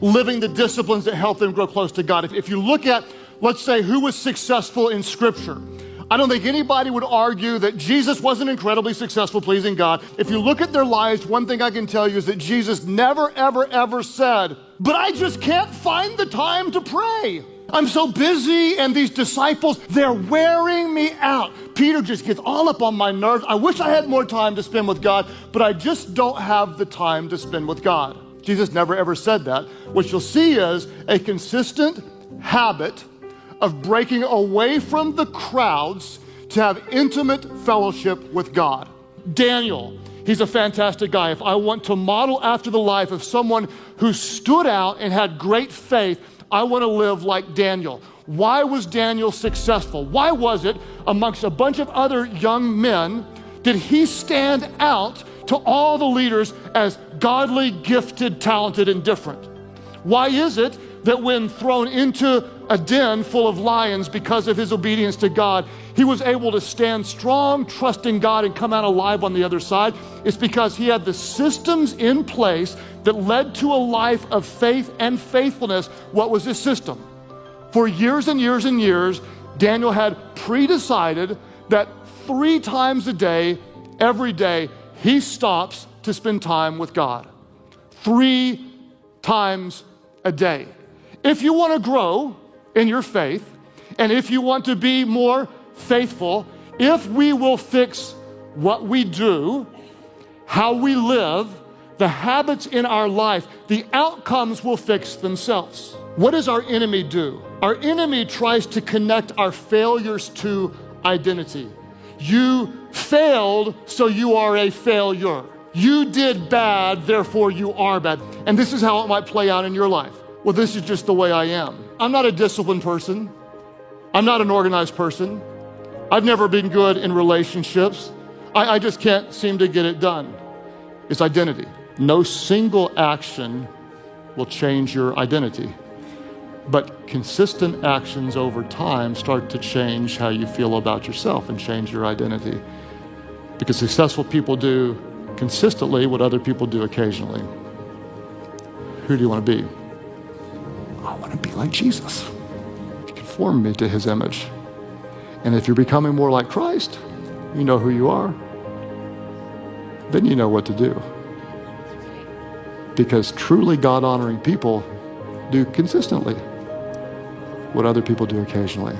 living the disciplines that help them grow close to God. If, if you look at, let's say, who was successful in Scripture, I don't think anybody would argue that Jesus wasn't incredibly successful pleasing God. If you look at their lives, one thing I can tell you is that Jesus never, ever, ever said, But I just can't find the time to pray. I'm so busy, and these disciples, they're wearing me out. Peter just gets all up on my nerves. I wish I had more time to spend with God, but I just don't have the time to spend with God. Jesus never ever said that. What you'll see is a consistent habit of breaking away from the crowds to have intimate fellowship with God. Daniel, he's a fantastic guy. If I want to model after the life of someone who stood out and had great faith, I want to live like Daniel. Why was Daniel successful? Why was it amongst a bunch of other young men did he stand out to all the leaders as godly, gifted, talented, and different? Why is it that when thrown into a den full of lions because of his obedience to God, he was able to stand strong, trust in God, and come out alive on the other side? It's because he had the systems in place that led to a life of faith and faithfulness. What was this system? For years and years and years, Daniel had pre decided that three times a day, every day, he stops to spend time with God. Three times a day. If you want to grow in your faith, and if you want to be more faithful, if we will fix what we do, how we live, the habits in our life, the outcomes will fix themselves. What does our enemy do? Our enemy tries to connect our failures to identity. You failed, so you are a failure. You did bad, therefore you are bad. And this is how it might play out in your life. Well, this is just the way I am. I'm not a disciplined person. I'm not an organized person. I've never been good in relationships. I, I just can't seem to get it done. It's identity. No single action will change your identity. But consistent actions over time start to change how you feel about yourself and change your identity. Because successful people do consistently what other people do occasionally. Who do you want to be? I want to be like Jesus. Conform me to his image. And if you're becoming more like Christ, you know who you are, then you know what to do. Because truly God honoring people do consistently what other people do occasionally.